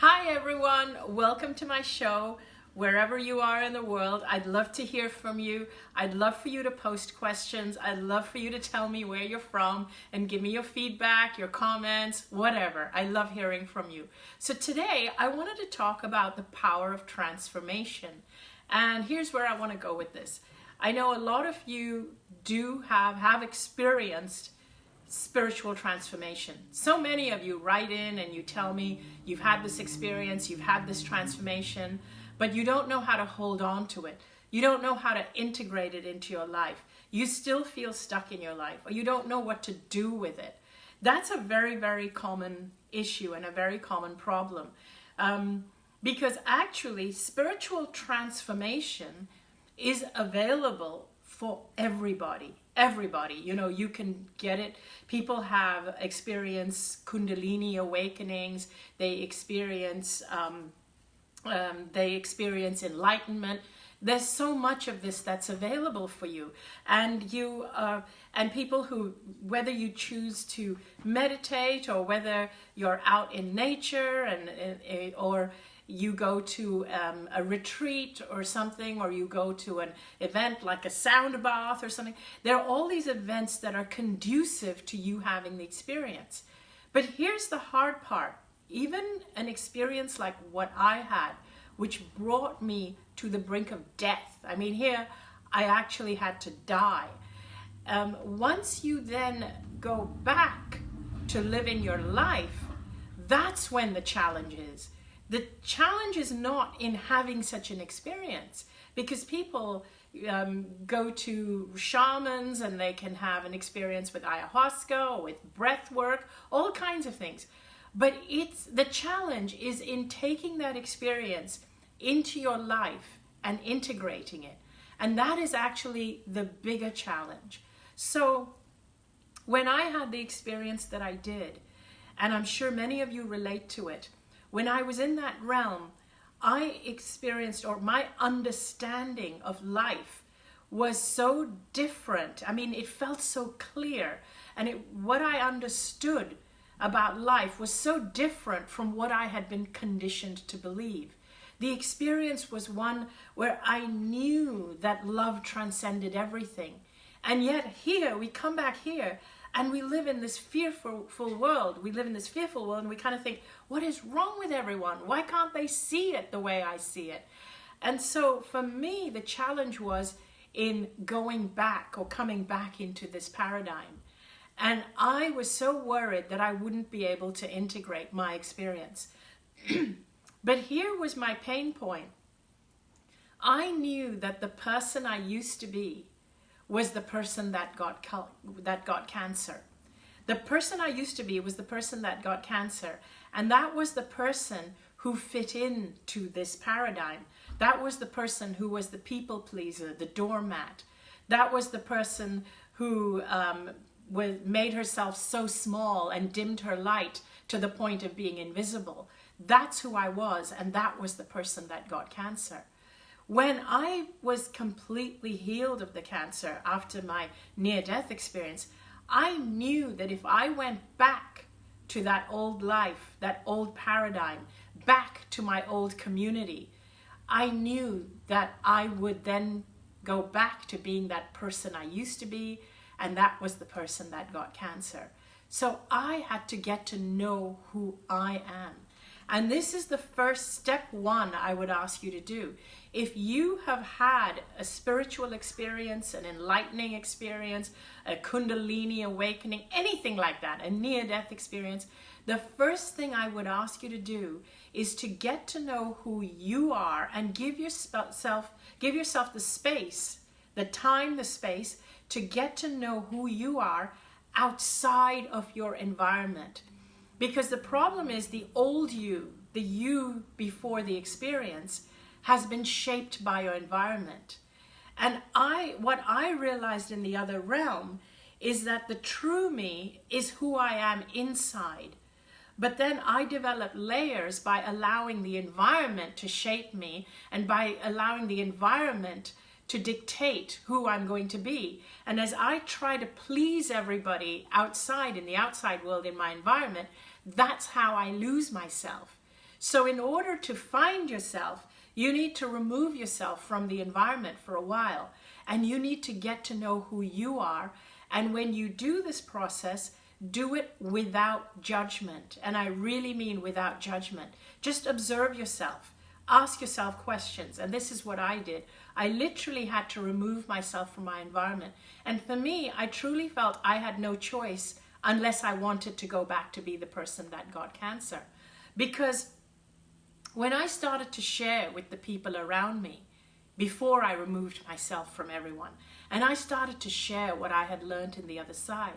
Hi everyone, welcome to my show. Wherever you are in the world, I'd love to hear from you. I'd love for you to post questions. I'd love for you to tell me where you're from and give me your feedback, your comments, whatever. I love hearing from you. So today I wanted to talk about the power of transformation. And here's where I want to go with this. I know a lot of you do have, have experienced spiritual transformation. So many of you write in and you tell me you've had this experience, you've had this transformation, but you don't know how to hold on to it. You don't know how to integrate it into your life. You still feel stuck in your life or you don't know what to do with it. That's a very, very common issue and a very common problem. Um, because actually spiritual transformation is available for everybody everybody. You know you can get it. People have experienced kundalini awakenings. They experience um, um, they experience enlightenment. There's so much of this that's available for you. And you uh, and people who whether you choose to meditate or whether you're out in nature and, and or you go to um, a retreat or something, or you go to an event like a sound bath or something. There are all these events that are conducive to you having the experience. But here's the hard part. Even an experience like what I had, which brought me to the brink of death. I mean, here I actually had to die. Um, once you then go back to living your life, that's when the challenge is the challenge is not in having such an experience because people um, go to shamans and they can have an experience with ayahuasca or with breath work, all kinds of things. But it's the challenge is in taking that experience into your life and integrating it. And that is actually the bigger challenge. So when I had the experience that I did, and I'm sure many of you relate to it, when I was in that realm, I experienced, or my understanding of life was so different. I mean, it felt so clear. And it, what I understood about life was so different from what I had been conditioned to believe. The experience was one where I knew that love transcended everything. And yet here, we come back here and we live in this fearful world. We live in this fearful world and we kind of think, what is wrong with everyone? Why can't they see it the way I see it? And so for me, the challenge was in going back or coming back into this paradigm. And I was so worried that I wouldn't be able to integrate my experience. but here was my pain point. I knew that the person I used to be was the person that got that got cancer. The person I used to be was the person that got cancer, and that was the person who fit in to this paradigm. That was the person who was the people pleaser, the doormat. That was the person who um, was, made herself so small and dimmed her light to the point of being invisible. That's who I was, and that was the person that got cancer. When I was completely healed of the cancer after my near-death experience, I knew that if I went back to that old life, that old paradigm, back to my old community, I knew that I would then go back to being that person I used to be, and that was the person that got cancer. So I had to get to know who I am. And this is the first step one I would ask you to do. If you have had a spiritual experience, an enlightening experience, a kundalini awakening, anything like that, a near-death experience, the first thing I would ask you to do is to get to know who you are and give yourself, give yourself the space, the time, the space to get to know who you are outside of your environment. Because the problem is the old you, the you before the experience, has been shaped by your environment. And I, what I realized in the other realm is that the true me is who I am inside. But then I develop layers by allowing the environment to shape me and by allowing the environment to dictate who I'm going to be. And as I try to please everybody outside in the outside world in my environment, that's how I lose myself. So in order to find yourself, you need to remove yourself from the environment for a while and you need to get to know who you are. And when you do this process, do it without judgment. And I really mean without judgment. Just observe yourself. Ask yourself questions. And this is what I did. I literally had to remove myself from my environment. And for me, I truly felt I had no choice unless I wanted to go back to be the person that got cancer. Because when I started to share with the people around me, before I removed myself from everyone, and I started to share what I had learned in the other side,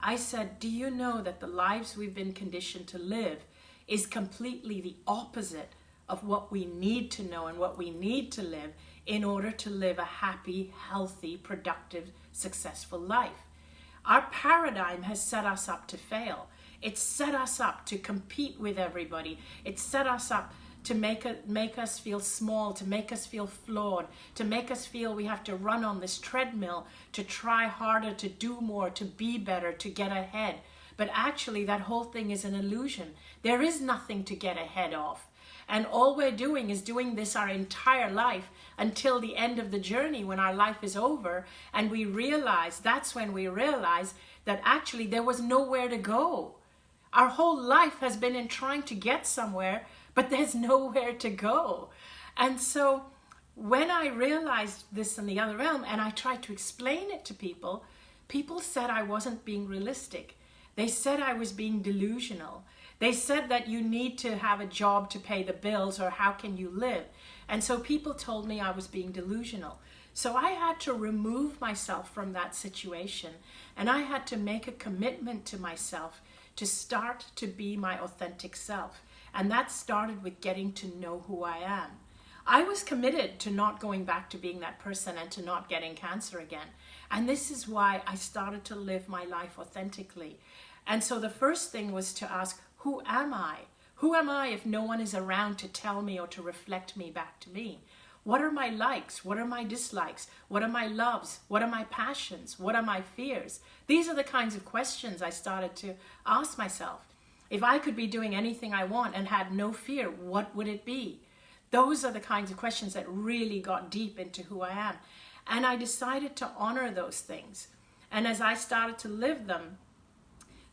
I said, Do you know that the lives we've been conditioned to live is completely the opposite of what we need to know and what we need to live in order to live a happy, healthy, productive, successful life? Our paradigm has set us up to fail. It's set us up to compete with everybody. It's set us up to make, it, make us feel small, to make us feel flawed, to make us feel we have to run on this treadmill, to try harder, to do more, to be better, to get ahead. But actually, that whole thing is an illusion. There is nothing to get ahead of. And all we're doing is doing this our entire life until the end of the journey when our life is over. And we realize, that's when we realize that actually there was nowhere to go. Our whole life has been in trying to get somewhere but there's nowhere to go. And so when I realized this in the other realm and I tried to explain it to people, people said I wasn't being realistic. They said I was being delusional. They said that you need to have a job to pay the bills or how can you live? And so people told me I was being delusional. So I had to remove myself from that situation and I had to make a commitment to myself to start to be my authentic self. And that started with getting to know who I am. I was committed to not going back to being that person and to not getting cancer again. And this is why I started to live my life authentically. And so the first thing was to ask, who am I? Who am I if no one is around to tell me or to reflect me back to me? What are my likes? What are my dislikes? What are my loves? What are my passions? What are my fears? These are the kinds of questions I started to ask myself. If I could be doing anything I want and had no fear, what would it be? Those are the kinds of questions that really got deep into who I am. And I decided to honor those things. And as I started to live them,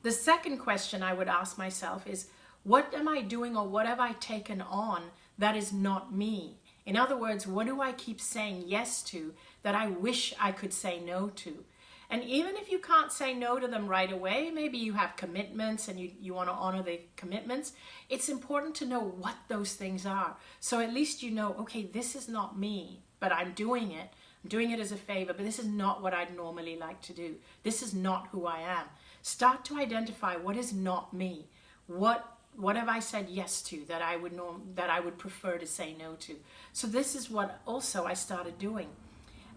the second question I would ask myself is, what am I doing or what have I taken on that is not me? In other words, what do I keep saying yes to that I wish I could say no to? And even if you can't say no to them right away, maybe you have commitments and you, you want to honor the commitments, it's important to know what those things are. So at least you know, okay, this is not me, but I'm doing it. I'm doing it as a favor, but this is not what I'd normally like to do. This is not who I am. Start to identify what is not me. What what have I said yes to that I would norm, that I would prefer to say no to? So this is what also I started doing.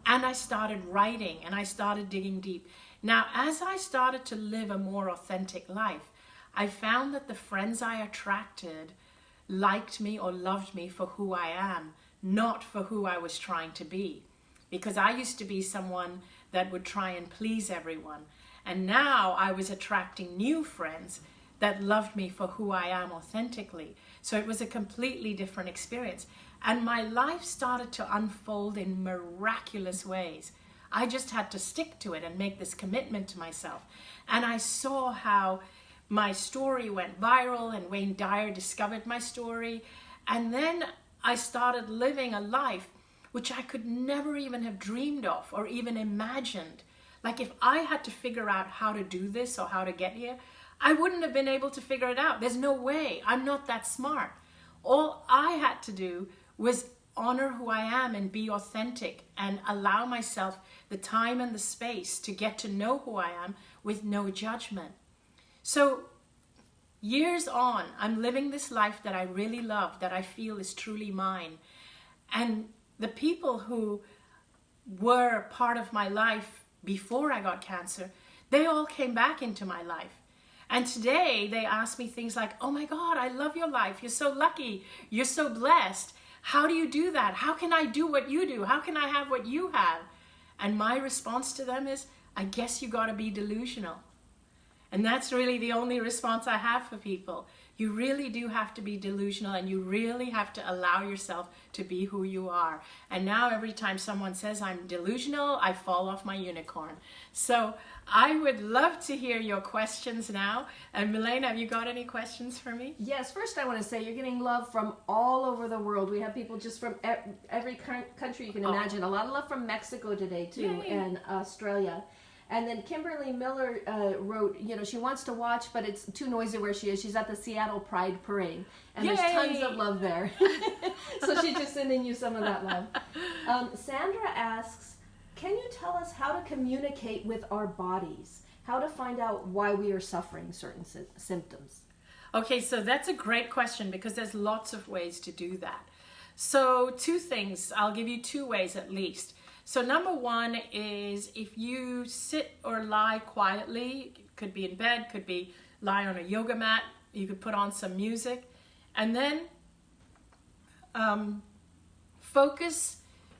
And I started writing and I started digging deep. Now, as I started to live a more authentic life, I found that the friends I attracted liked me or loved me for who I am, not for who I was trying to be. Because I used to be someone that would try and please everyone. And now I was attracting new friends that loved me for who I am authentically. So it was a completely different experience. And my life started to unfold in miraculous ways. I just had to stick to it and make this commitment to myself. And I saw how my story went viral and Wayne Dyer discovered my story. And then I started living a life which I could never even have dreamed of or even imagined. Like if I had to figure out how to do this or how to get here, I wouldn't have been able to figure it out. There's no way. I'm not that smart. All I had to do was honor who I am and be authentic and allow myself the time and the space to get to know who I am with no judgment. So years on, I'm living this life that I really love, that I feel is truly mine. And the people who were part of my life before I got cancer, they all came back into my life. And today they ask me things like, oh my God, I love your life. You're so lucky. You're so blessed. How do you do that? How can I do what you do? How can I have what you have? And my response to them is, I guess you got to be delusional. And that's really the only response I have for people. You really do have to be delusional and you really have to allow yourself to be who you are. And now every time someone says I'm delusional, I fall off my unicorn. So I would love to hear your questions now. And Milena, have you got any questions for me? Yes, first I want to say you're getting love from all over the world. We have people just from every country you can oh. imagine. Oh. A lot of love from Mexico today too, Yay. and Australia. And then Kimberly Miller uh, wrote, you know, she wants to watch, but it's too noisy where she is. She's at the Seattle Pride Parade, and Yay! there's tons of love there. so she's just sending you some of that love. Um, Sandra asks, can you tell us how to communicate with our bodies? How to find out why we are suffering certain sy- symptoms? Okay, so that's a great question because there's lots of ways to do that. So, two things. I'll give you two ways at least. So number one is if you sit or lie quietly, could be in bed, could be lie on a yoga mat, you could put on some music, and then um, focus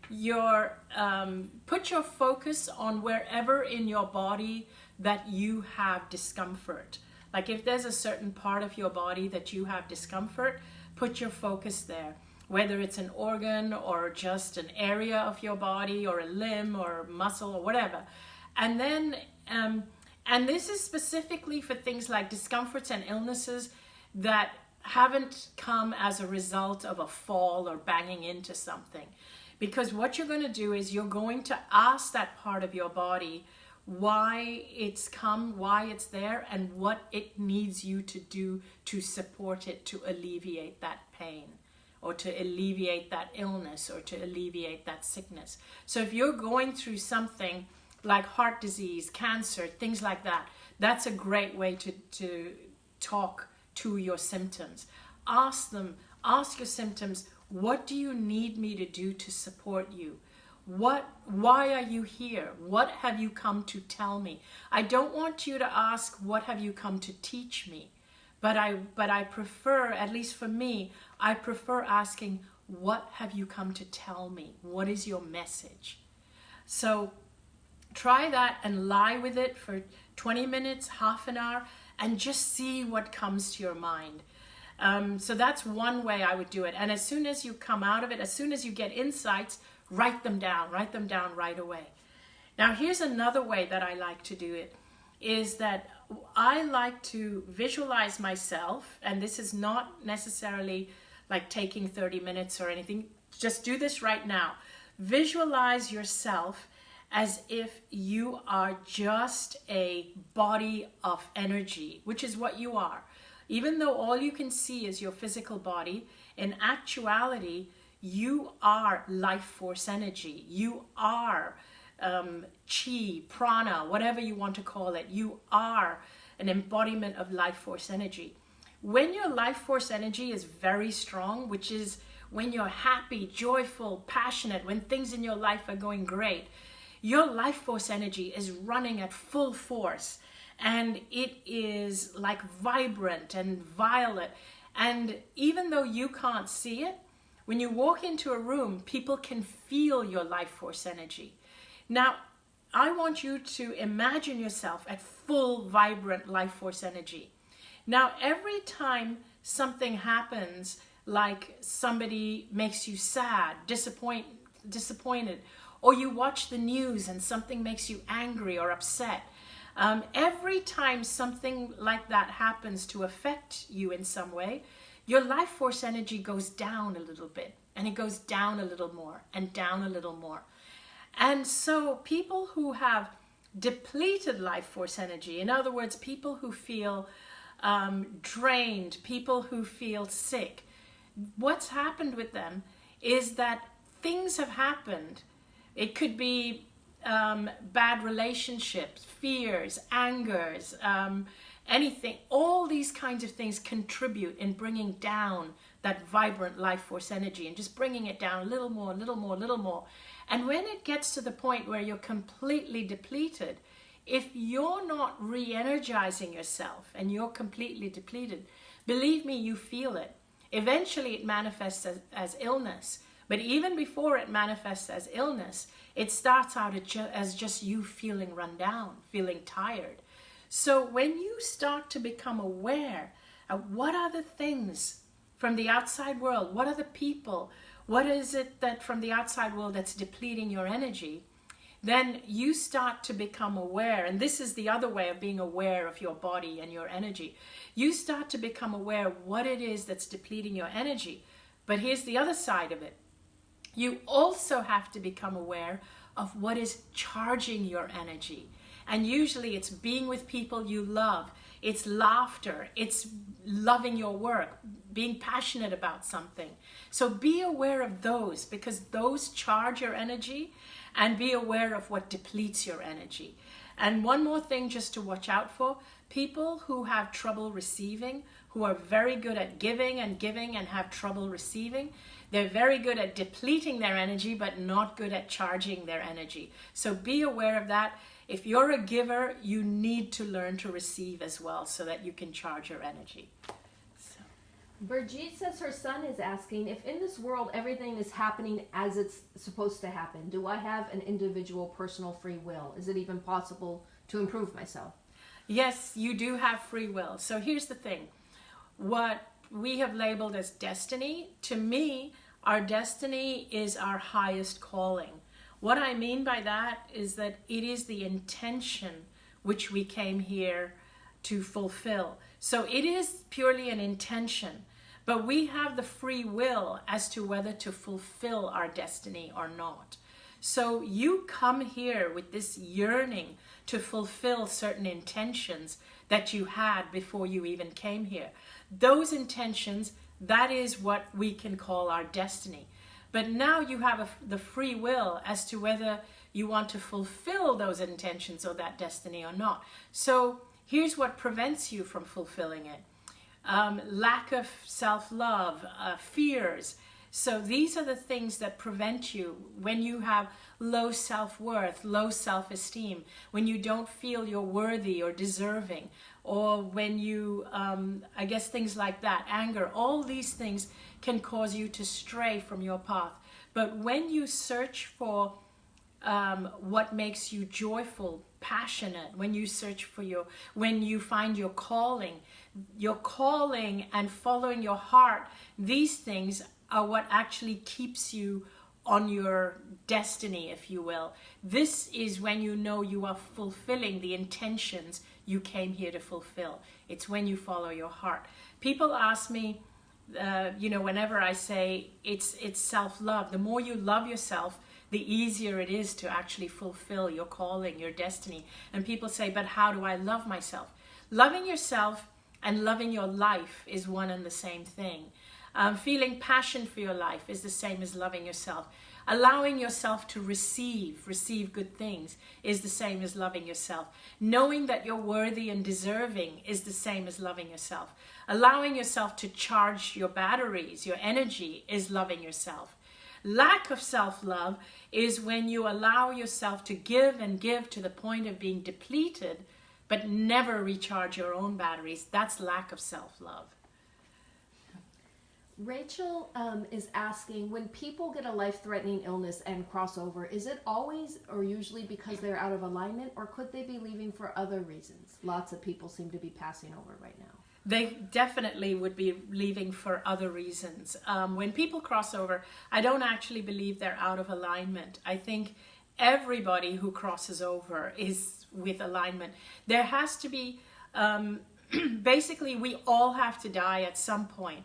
your, um, put your focus on wherever in your body that you have discomfort. Like if there's a certain part of your body that you have discomfort, put your focus there whether it's an organ or just an area of your body or a limb or muscle or whatever. And then, um, and this is specifically for things like discomforts and illnesses that haven't come as a result of a fall or banging into something. Because what you're going to do is you're going to ask that part of your body why it's come, why it's there, and what it needs you to do to support it to alleviate that pain or to alleviate that illness or to alleviate that sickness. So if you're going through something like heart disease, cancer, things like that, that's a great way to, to talk to your symptoms. Ask them, ask your symptoms, what do you need me to do to support you? What, why are you here? What have you come to tell me? I don't want you to ask, what have you come to teach me? But I, but I prefer, at least for me, I prefer asking, what have you come to tell me? What is your message? So try that and lie with it for 20 minutes, half an hour, and just see what comes to your mind. Um, so that's one way I would do it. And as soon as you come out of it, as soon as you get insights, write them down, write them down right away. Now here's another way that I like to do it, is that I like to visualize myself, and this is not necessarily like taking 30 minutes or anything. Just do this right now. Visualize yourself as if you are just a body of energy, which is what you are. Even though all you can see is your physical body, in actuality, you are life force energy. You are um, chi, prana, whatever you want to call it. You are an embodiment of life force energy. When your life force energy is very strong, which is when you're happy, joyful, passionate, when things in your life are going great, your life force energy is running at full force and it is like vibrant and violet. And even though you can't see it, when you walk into a room, people can feel your life force energy. Now, I want you to imagine yourself at full, vibrant life force energy. Now, every time something happens, like somebody makes you sad, disappoint, disappointed, or you watch the news and something makes you angry or upset, um, every time something like that happens to affect you in some way, your life force energy goes down a little bit and it goes down a little more and down a little more. And so people who have depleted life force energy, in other words, people who feel um, drained, people who feel sick. What's happened with them is that things have happened. It could be um, bad relationships, fears, angers, um, anything. All these kinds of things contribute in bringing down that vibrant life force energy and just bringing it down a little more, a little more, a little more. And when it gets to the point where you're completely depleted, if you're not re-energizing yourself and you're completely depleted, believe me, you feel it. Eventually it manifests as, as illness. But even before it manifests as illness, it starts out as just you feeling run down, feeling tired. So when you start to become aware of what are the things from the outside world, what are the people, what is it that from the outside world that's depleting your energy, then you start to become aware. And this is the other way of being aware of your body and your energy. You start to become aware what it is that's depleting your energy. But here's the other side of it. You also have to become aware of what is charging your energy. And usually it's being with people you love, it's laughter, it's loving your work, being passionate about something. So be aware of those because those charge your energy and be aware of what depletes your energy. And one more thing just to watch out for people who have trouble receiving, who are very good at giving and giving and have trouble receiving, they're very good at depleting their energy but not good at charging their energy. So be aware of that. If you're a giver, you need to learn to receive as well so that you can charge your energy. Brigitte says her son is asking if in this world everything is happening as it's supposed to happen, do I have an individual personal free will? Is it even possible to improve myself? Yes, you do have free will. So here's the thing what we have labeled as destiny, to me, our destiny is our highest calling. What I mean by that is that it is the intention which we came here to fulfill. So it is purely an intention. But we have the free will as to whether to fulfill our destiny or not. So you come here with this yearning to fulfill certain intentions that you had before you even came here. Those intentions, that is what we can call our destiny. But now you have a, the free will as to whether you want to fulfill those intentions or that destiny or not. So here's what prevents you from fulfilling it um, lack of self love, uh, fears. So these are the things that prevent you when you have low self worth, low self esteem, when you don't feel you're worthy or deserving, or when you, um, I guess, things like that, anger, all these things can cause you to stray from your path. But when you search for um, what makes you joyful, passionate, when you search for your, when you find your calling, your calling and following your heart, these things are what actually keeps you on your destiny, if you will. This is when you know you are fulfilling the intentions you came here to fulfill. It's when you follow your heart. People ask me, uh, you know, whenever I say it's it's self love. The more you love yourself, the easier it is to actually fulfill your calling, your destiny. And people say, but how do I love myself? Loving yourself and loving your life is one and the same thing. Um, feeling passion for your life is the same as loving yourself. Allowing yourself to receive, receive good things is the same as loving yourself. Knowing that you're worthy and deserving is the same as loving yourself. Allowing yourself to charge your batteries, your energy, is loving yourself. Lack of self love is when you allow yourself to give and give to the point of being depleted but never recharge your own batteries. That's lack of self love. Rachel um, is asking when people get a life threatening illness and crossover, is it always or usually because they're out of alignment, or could they be leaving for other reasons? Lots of people seem to be passing over right now. They definitely would be leaving for other reasons. Um, when people cross over, I don't actually believe they're out of alignment. I think everybody who crosses over is with alignment. There has to be, um, basically, we all have to die at some point.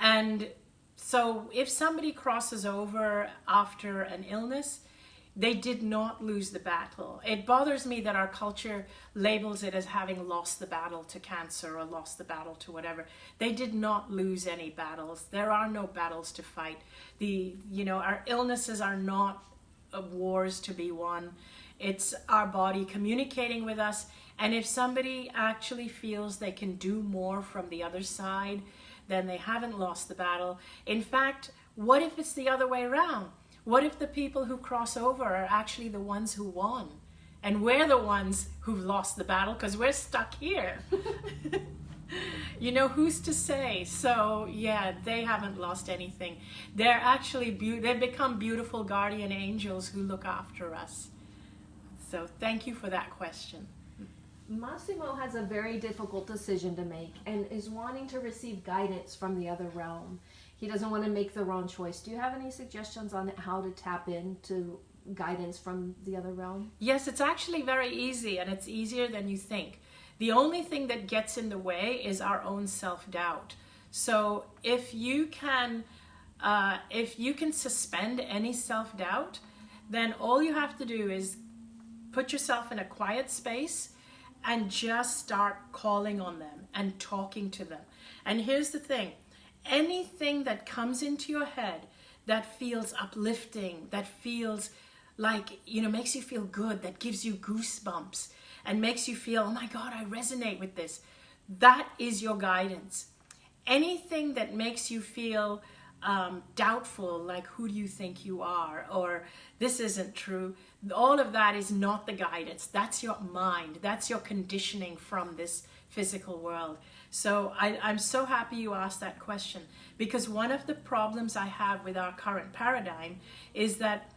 And so if somebody crosses over after an illness, they did not lose the battle. It bothers me that our culture labels it as having lost the battle to cancer or lost the battle to whatever. They did not lose any battles. There are no battles to fight. The you know our illnesses are not wars to be won. It's our body communicating with us. And if somebody actually feels they can do more from the other side, then they haven't lost the battle. In fact, what if it's the other way around? What if the people who cross over are actually the ones who won? And we're the ones who've lost the battle because we're stuck here. you know, who's to say? So, yeah, they haven't lost anything. They're actually, be- they've become beautiful guardian angels who look after us. So thank you for that question. Massimo has a very difficult decision to make and is wanting to receive guidance from the other realm. He doesn't want to make the wrong choice. Do you have any suggestions on how to tap into guidance from the other realm? Yes, it's actually very easy and it's easier than you think. The only thing that gets in the way is our own self-doubt. So if you can uh, if you can suspend any self-doubt, then all you have to do is put yourself in a quiet space and just start calling on them and talking to them. And here's the thing, anything that comes into your head that feels uplifting, that feels like, you know, makes you feel good, that gives you goosebumps and makes you feel, oh my God, I resonate with this. That is your guidance. Anything that makes you feel um, doubtful, like who do you think you are, or this isn't true, all of that is not the guidance. That's your mind. That's your conditioning from this physical world. So I, I'm so happy you asked that question because one of the problems I have with our current paradigm is that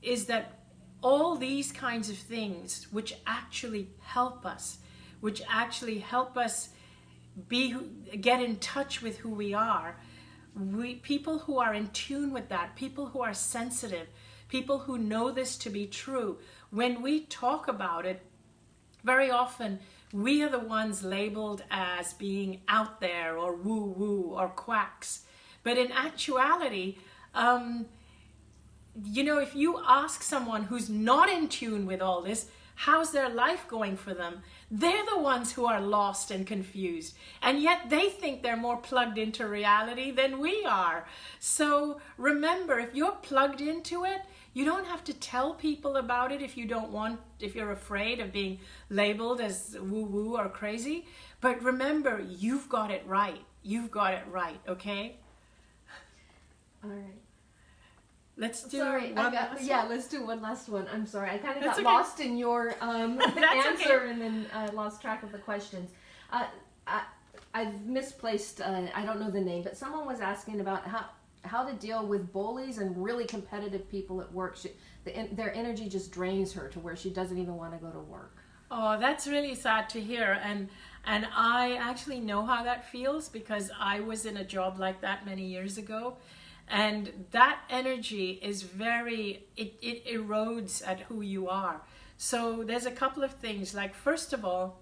is that all these kinds of things which actually help us, which actually help us be get in touch with who we are, we, people who are in tune with that, people who are sensitive, people who know this to be true, when we talk about it, very often we are the ones labeled as being out there or woo woo or quacks. But in actuality, um, you know, if you ask someone who's not in tune with all this, how's their life going for them? They're the ones who are lost and confused. And yet they think they're more plugged into reality than we are. So remember, if you're plugged into it, you don't have to tell people about it if you don't want, if you're afraid of being labeled as woo woo or crazy. But remember, you've got it right. You've got it right, okay? All right. Let's do sorry, one got, last yeah, one. let's do one last one. I'm sorry, I kind of got okay. lost in your um, answer okay. and then uh, lost track of the questions. Uh, I, I've misplaced. Uh, I don't know the name, but someone was asking about how how to deal with bullies and really competitive people at work. She, the, their energy just drains her to where she doesn't even want to go to work. Oh, that's really sad to hear. And and I actually know how that feels because I was in a job like that many years ago. And that energy is very, it, it erodes at who you are. So there's a couple of things. Like, first of all,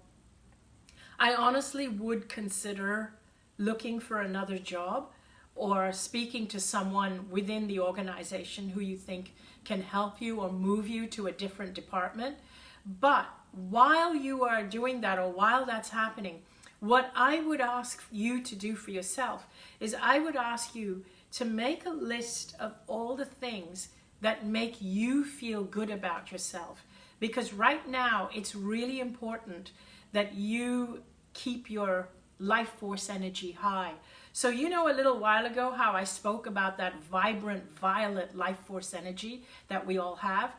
I honestly would consider looking for another job or speaking to someone within the organization who you think can help you or move you to a different department. But while you are doing that or while that's happening, what I would ask you to do for yourself is I would ask you to make a list of all the things that make you feel good about yourself. Because right now, it's really important that you keep your life force energy high. So, you know, a little while ago, how I spoke about that vibrant, violet life force energy that we all have.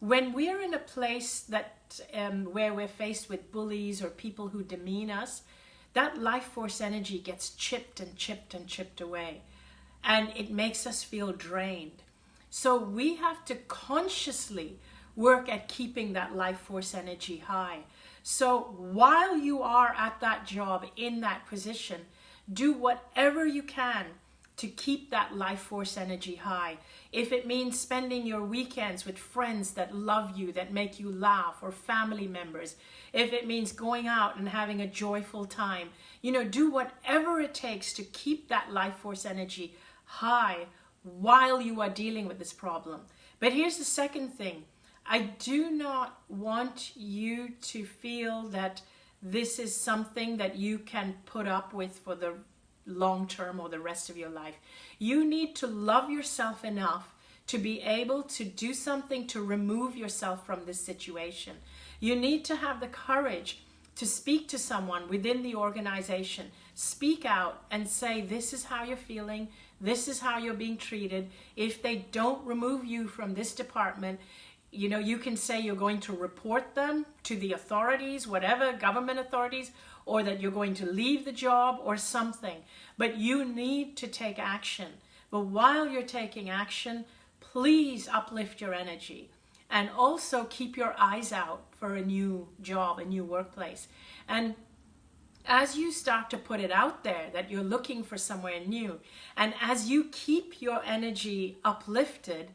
When we're in a place that um, where we're faced with bullies or people who demean us, that life force energy gets chipped and chipped and chipped away and it makes us feel drained. So we have to consciously work at keeping that life force energy high. So while you are at that job, in that position, do whatever you can to keep that life force energy high. If it means spending your weekends with friends that love you, that make you laugh, or family members, if it means going out and having a joyful time, you know, do whatever it takes to keep that life force energy high while you are dealing with this problem. But here's the second thing. I do not want you to feel that this is something that you can put up with for the long term or the rest of your life. You need to love yourself enough to be able to do something to remove yourself from this situation. You need to have the courage to speak to someone within the organization. Speak out and say, This is how you're feeling. This is how you're being treated. If they don't remove you from this department, you know, you can say you're going to report them to the authorities, whatever government authorities, or that you're going to leave the job or something. But you need to take action. But while you're taking action, please uplift your energy and also keep your eyes out for a new job, a new workplace. And as you start to put it out there that you're looking for somewhere new, and as you keep your energy uplifted,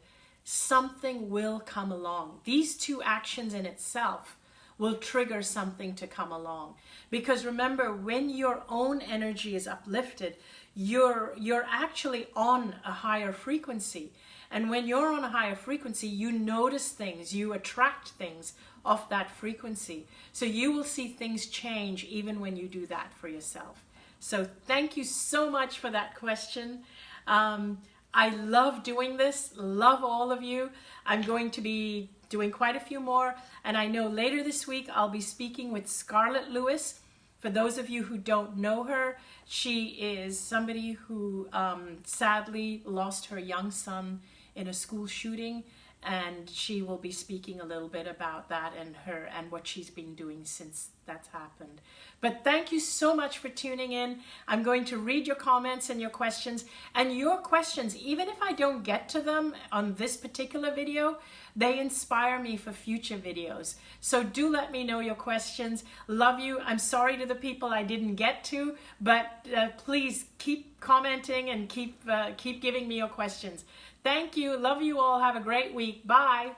something will come along. These two actions in itself will trigger something to come along. Because remember, when your own energy is uplifted, you're you're actually on a higher frequency. And when you're on a higher frequency, you notice things, you attract things of that frequency. So you will see things change even when you do that for yourself. So thank you so much for that question. Um, I love doing this, love all of you. I'm going to be doing quite a few more, and I know later this week I'll be speaking with Scarlett Lewis. For those of you who don't know her, she is somebody who um, sadly lost her young son in a school shooting and she will be speaking a little bit about that and her and what she's been doing since that's happened. But thank you so much for tuning in. I'm going to read your comments and your questions and your questions even if I don't get to them on this particular video, they inspire me for future videos. So do let me know your questions. Love you. I'm sorry to the people I didn't get to, but uh, please keep commenting and keep uh, keep giving me your questions. Thank you. Love you all. Have a great week. Bye.